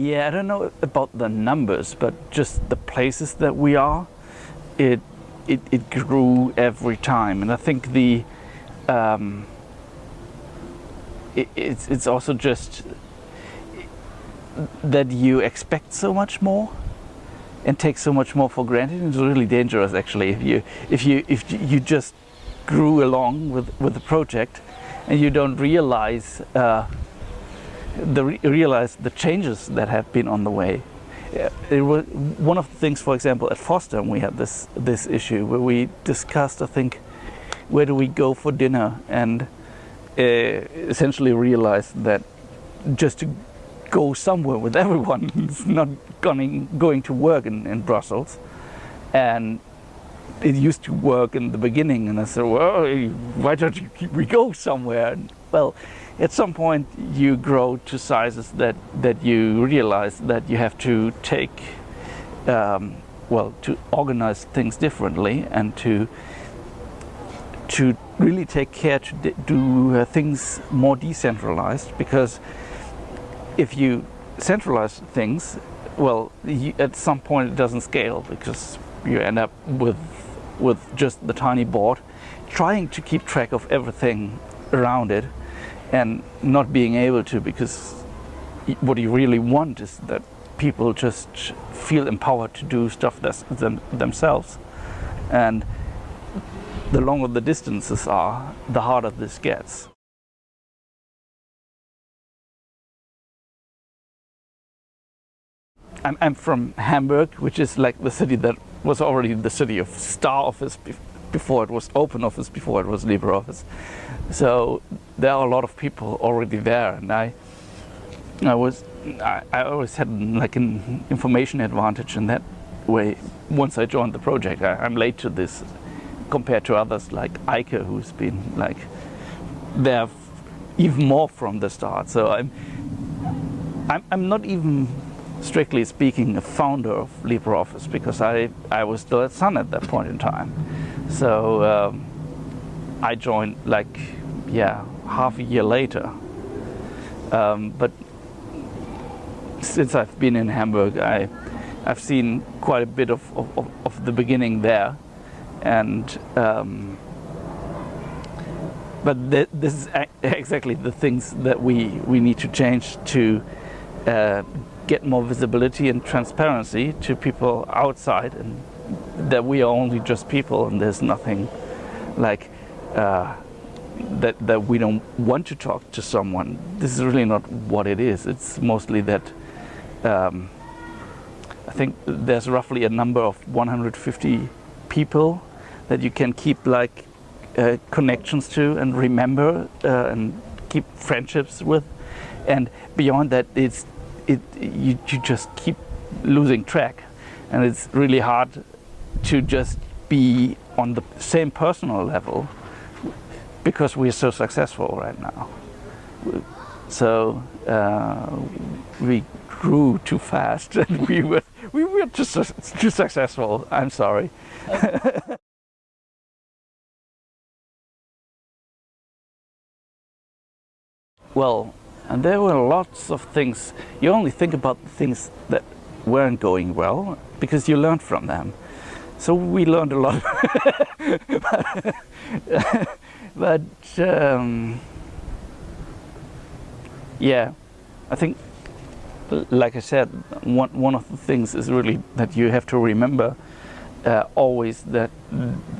Yeah, I don't know about the numbers, but just the places that we are, it it, it grew every time, and I think the um, it, it's it's also just that you expect so much more and take so much more for granted. It's really dangerous, actually, if you if you if you just grew along with with the project and you don't realize. Uh, the realize the changes that have been on the way. It was one of the things, for example, at FOSDEM, we had this this issue where we discussed, I think, where do we go for dinner, and uh, essentially realized that just to go somewhere with everyone is not going going to work in, in Brussels, and it used to work in the beginning, and I said, well, why don't we go somewhere? And, well, at some point you grow to sizes that, that you realize that you have to take, um, well, to organize things differently and to to really take care to do uh, things more decentralized because if you centralize things, well, you, at some point it doesn't scale because you end up with with just the tiny board, trying to keep track of everything around it and not being able to because what you really want is that people just feel empowered to do stuff them, themselves. And the longer the distances are the harder this gets. I'm, I'm from Hamburg which is like the city that was already the city of star office before it was open office before it was LibreOffice so there are a lot of people already there, and I, I was, I, I always had like an information advantage in that way. Once I joined the project, I, am late to this compared to others like Eike, who's been like there even more from the start. So I'm, I'm, I'm not even strictly speaking a founder of LibreOffice because I, I was still at Sun at that point in time. So um, I joined like yeah, half a year later. Um, but since I've been in Hamburg, I, I've seen quite a bit of, of, of the beginning there. And um, but th this is exactly the things that we, we need to change to uh, get more visibility and transparency to people outside and that we are only just people and there's nothing like uh, that, that we don't want to talk to someone. This is really not what it is. It's mostly that um, I think there's roughly a number of 150 people that you can keep like uh, connections to and remember uh, and keep friendships with. And beyond that, it's it you, you just keep losing track, and it's really hard to just be on the same personal level because we're so successful right now. So uh, we grew too fast and we were, we were too, too successful. I'm sorry. well, and there were lots of things. You only think about the things that weren't going well because you learned from them. So we learned a lot. but um, yeah, I think, like I said, one one of the things is really that you have to remember uh, always that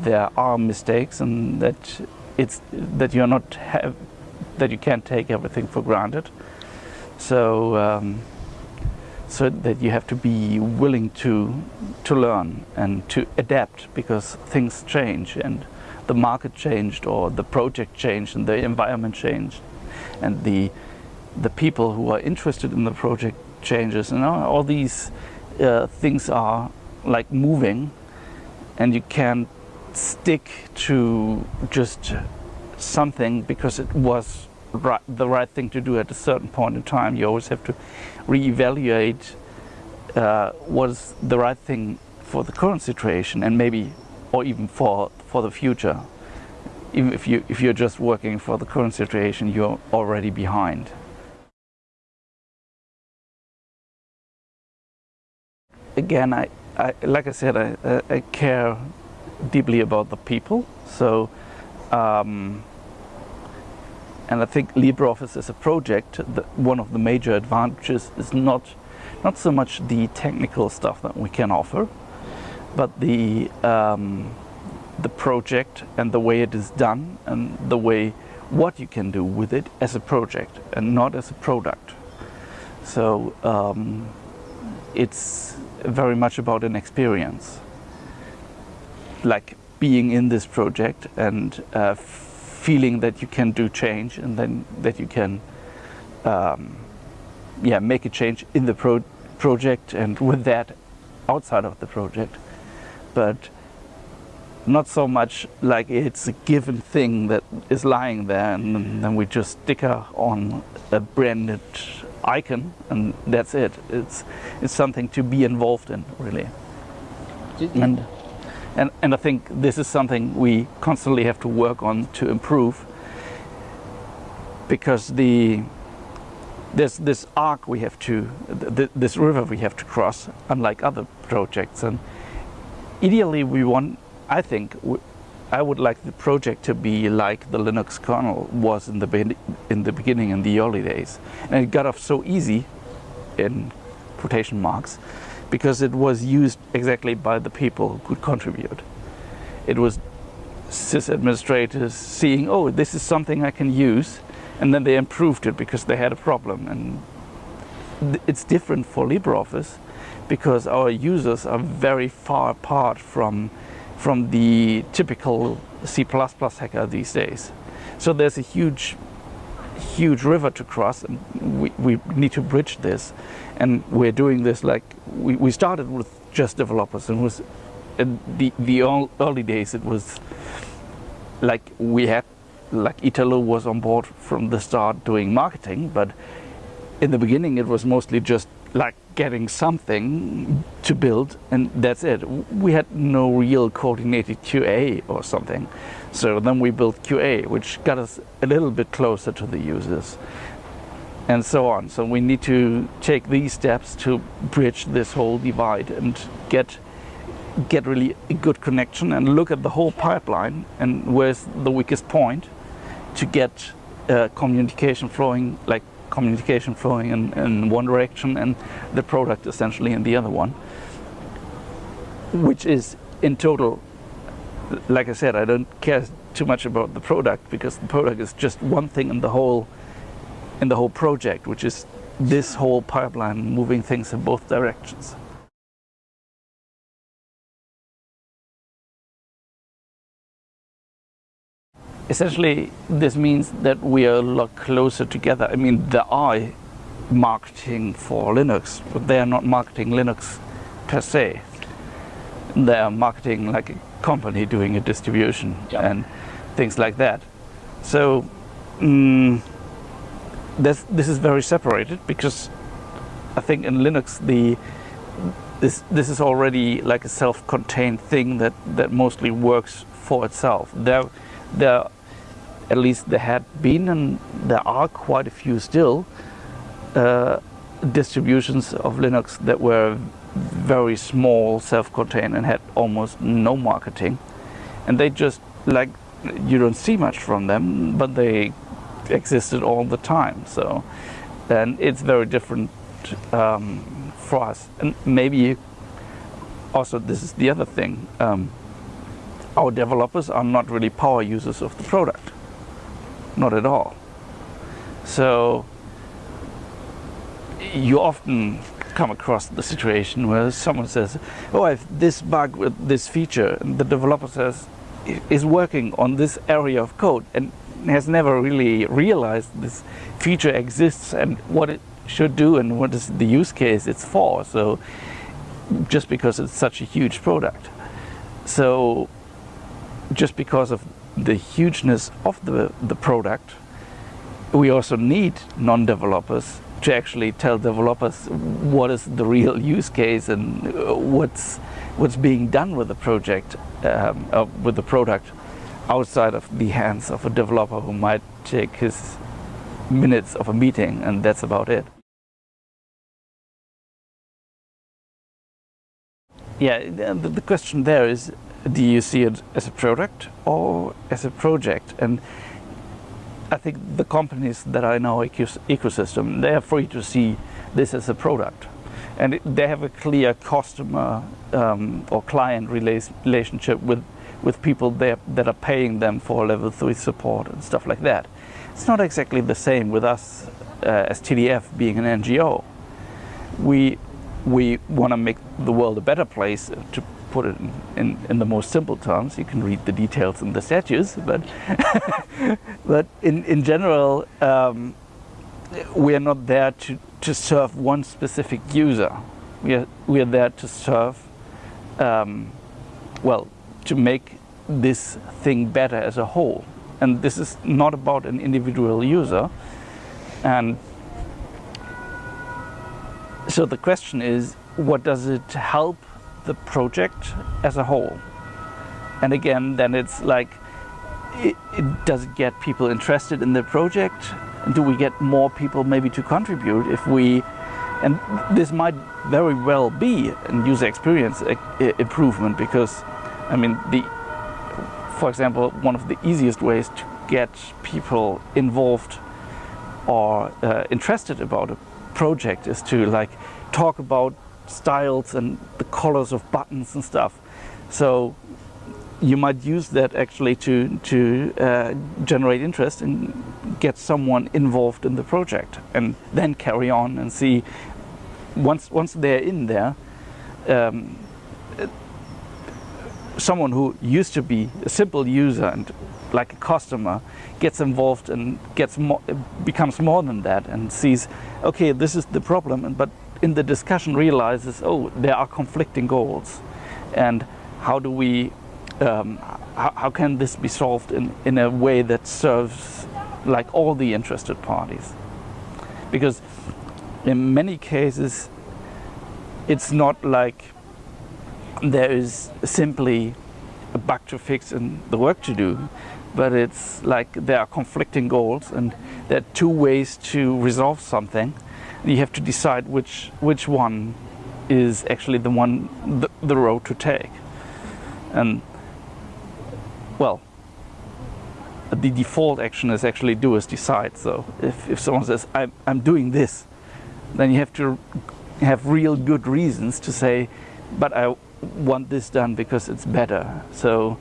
there are mistakes and that it's that you're not have that you can't take everything for granted. So. Um, so that you have to be willing to to learn and to adapt because things change and the market changed or the project changed and the environment changed. And the the people who are interested in the project changes. And all, these uh, things are like moving and you can't stick to just something because it was right, the right thing to do at a certain point in time you always have to reevaluate uh, what is the right thing for the current situation and maybe or even for for the future. Even if you if you're just working for the current situation, you're already behind. again, I, I like I said, I, I care deeply about the people. So, um, and I think LibreOffice as a project, the, one of the major advantages is not not so much the technical stuff that we can offer, but the um, the project and the way it is done and the way what you can do with it as a project and not as a product. So um, it's very much about an experience, like being in this project and uh, feeling that you can do change and then that you can um, yeah, make a change in the pro project and with that outside of the project. But not so much like it's a given thing that is lying there and then we just sticker on a branded icon and that's it. It's it's something to be involved in really. And and and I think this is something we constantly have to work on to improve. Because the there's this arc we have to th this river we have to cross unlike other projects. And ideally we want I think I would like the project to be like the Linux kernel was in the in the beginning in the early days, and it got off so easy, in quotation marks, because it was used exactly by the people who could contribute. It was sys administrators seeing, oh, this is something I can use, and then they improved it because they had a problem. And it's different for LibreOffice because our users are very far apart from from the typical C++ hacker these days. So there's a huge, huge river to cross and we, we need to bridge this. And we're doing this like, we, we started with just developers and was in the, the early days it was like we had, like Italo was on board from the start doing marketing, but in the beginning it was mostly just like getting something to build and that's it. We had no real coordinated QA or something. So then we built QA, which got us a little bit closer to the users and so on. So we need to take these steps to bridge this whole divide and get get really a good connection and look at the whole pipeline and where's the weakest point to get uh, communication flowing like communication flowing in, in one direction and the product essentially in the other one which is in total like I said I don't care too much about the product because the product is just one thing in the whole in the whole project which is this whole pipeline moving things in both directions essentially this means that we are a lot closer together. I mean, there are marketing for Linux, but they are not marketing Linux per se. They are marketing like a company doing a distribution and things like that. So mm, this, this is very separated because I think in Linux the this this is already like a self-contained thing that that mostly works for itself. There there at least there had been and there are quite a few still uh, distributions of Linux that were very small, self-contained and had almost no marketing. And they just like you don't see much from them but they existed all the time. So and it's very different um, for us. And maybe also this is the other thing um, our developers are not really power users of the product not at all. So you often come across the situation where someone says, oh, I have this bug with this feature, and the developer says, is working on this area of code and has never really realized this feature exists and what it should do and what is the use case it's for. So just because it's such a huge product. So just because of the hugeness of the, the product, we also need non-developers to actually tell developers what is the real use case and uh, what's what's being done with the project, um, uh, with the product, outside of the hands of a developer who might take his minutes of a meeting and that's about it. yeah, the, the question there is, do you see it as a product or as a project? And I think the companies that are in our ecosystem, they are free to see this as a product. And they have a clear customer um, or client relationship with, with people there that are paying them for level 3 support and stuff like that. It's not exactly the same with us uh, as TDF being an NGO. We, we want to make the world a better place, to put it in, in, in, the most simple terms. You can read the details in the statutes, but, but in, in general, um, we are not there to, to serve one specific user. We are, we are there to serve, um, well, to make this thing better as a whole. And this is not about an individual user. And so the question is, what does it help the project as a whole? And again, then it's like, it, it does it get people interested in the project? And do we get more people maybe to contribute if we, and this might very well be a user experience improvement because, I mean, the, for example, one of the easiest ways to get people involved or uh, interested about a project is to like talk about styles and the colors of buttons and stuff. So you might use that actually to to uh, generate interest and get someone involved in the project, and then carry on and see once once they're in there. Um, someone who used to be a simple user and like a customer gets involved and gets more, becomes more than that and sees, okay, this is the problem, but in the discussion realizes, oh, there are conflicting goals, and how do we, um, how, how can this be solved in, in a way that serves like all the interested parties? Because in many cases, it's not like there is simply a bug to fix and the work to do, but it's like there are conflicting goals and there are two ways to resolve something. You have to decide which which one is actually the one the, the road to take. And well, the default action is actually do is decide. So if, if someone says I'm, I'm doing this, then you have to have real good reasons to say, but I want this done because it's better. So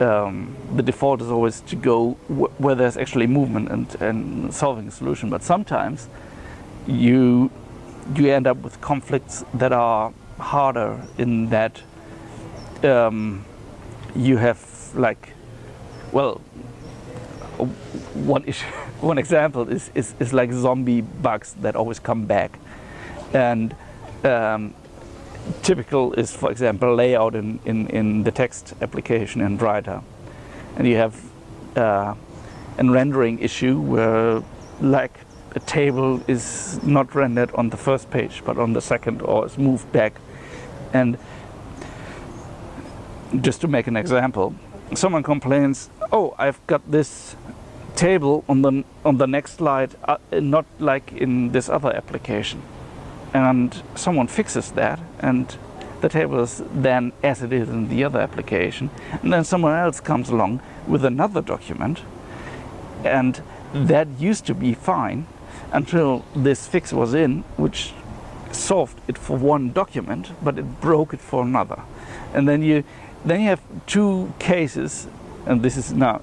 um, the default is always to go wh where there's actually movement and, and solving a solution. But sometimes you you end up with conflicts that are harder in that um, you have like well one issue one example is, is, is like zombie bugs that always come back and um, typical is, for example, layout in, in, in the text application in Writer. And you have uh, a rendering issue where like a table is not rendered on the first page, but on the second or is moved back. And just to make an example, someone complains, oh, I've got this table on the, on the next slide, uh, not like in this other application and someone fixes that and the table is then as it is in the other application and then someone else comes along with another document and that used to be fine until this fix was in which solved it for one document but it broke it for another and then you then you have two cases and this is now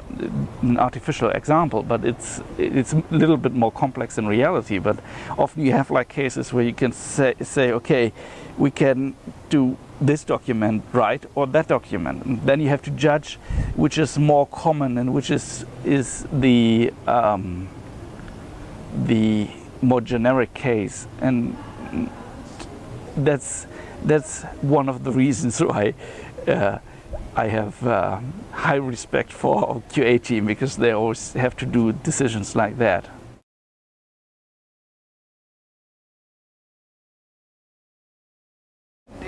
an artificial example, but it's it's a little bit more complex in reality. But often you have like cases where you can say, say okay, we can do this document right or that document. And then you have to judge which is more common and which is is the um, the more generic case, and that's that's one of the reasons why. Uh, I have uh, high respect for QA team because they always have to do decisions like that.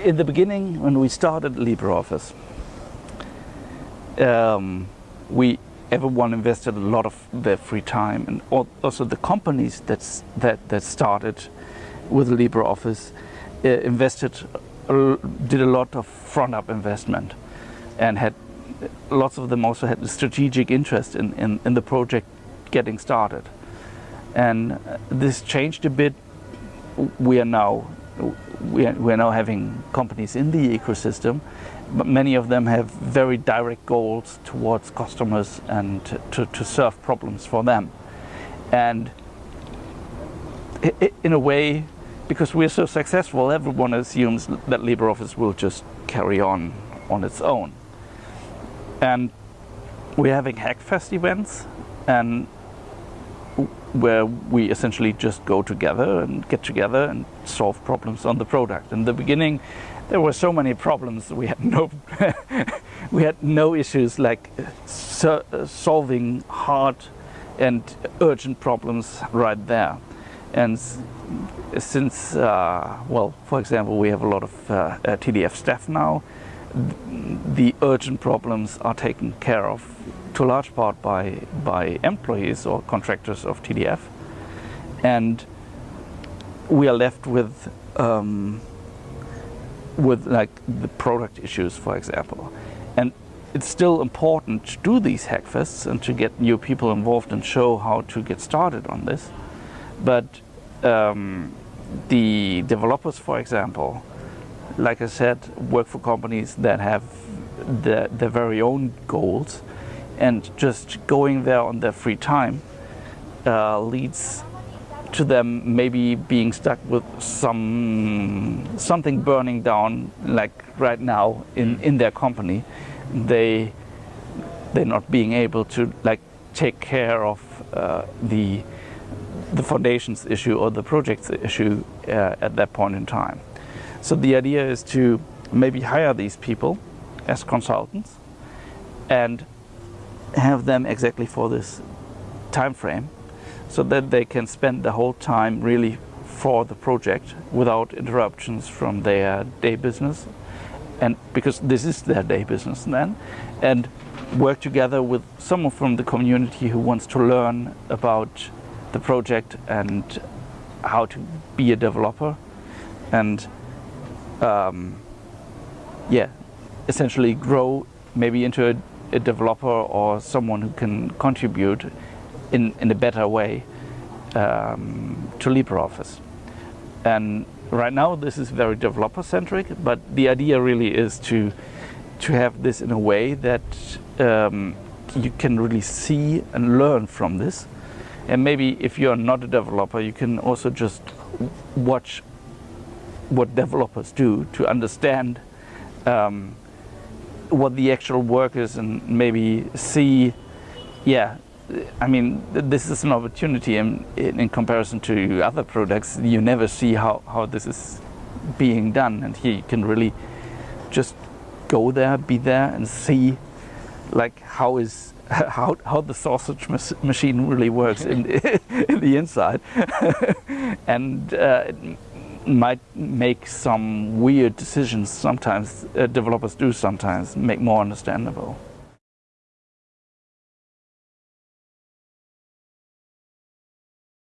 In the beginning, when we started LibreOffice, um, we everyone invested a lot of their free time, and also the companies that's, that that started with LibreOffice uh, invested a- did a lot of front up investment and had lots of them also had a strategic interest in, in, in the project getting started. And uh, this changed a bit. We are now we are, we are now having companies in the ecosystem, but many of them have very direct goals towards customers and to, to solve problems for them. And in a way, because we're so successful, everyone assumes that LibreOffice will just carry on on its own. And we're having Hackfest events, and where we essentially just go together and get together and solve problems on the product. In the beginning, there were so many problems. We had no, we had no issues like so, solving hard and urgent problems right there. And since, uh, well, for example, we have a lot of uh, TDF staff now, the urgent problems are taken care of to a large part by, by employees or contractors of TDF. And we are left with, um, with like the product issues, for example. And it's still important to do these hackfests and to get new people involved and show how to get started on this. But um, the developers, for example, like I said, work for companies that have their, their very own goals, and just going there on their free time uh, leads to them maybe being stuck with some something burning down, like right now in, in their company. They they're not being able to like take care of uh, the the foundations issue or the project's issue uh, at that point in time. So the idea is to maybe hire these people as consultants and have them exactly for this time frame so that they can spend the whole time really for the project without interruptions from their day business. And because this is their day business then and work together with someone from the community who wants to learn about the project and how to be a developer. And um, yeah essentially grow maybe into a, a developer or someone who can contribute in, in a better way um, to LibreOffice. And right now this is very developer centric, but the idea really is to to have this in a way that um, you can really see and learn from this. And maybe if you're not a developer, you can also just watch what developers do to understand um, what the actual work is and maybe see, yeah, I mean, this is an opportunity in, in, comparison to other products. You never see how, how this is being done, and here you can really just go there, be there, and see like how is how, how the sausage machine really works in, in the inside, and uh, might make some weird decisions. Sometimes uh, developers do sometimes make more understandable.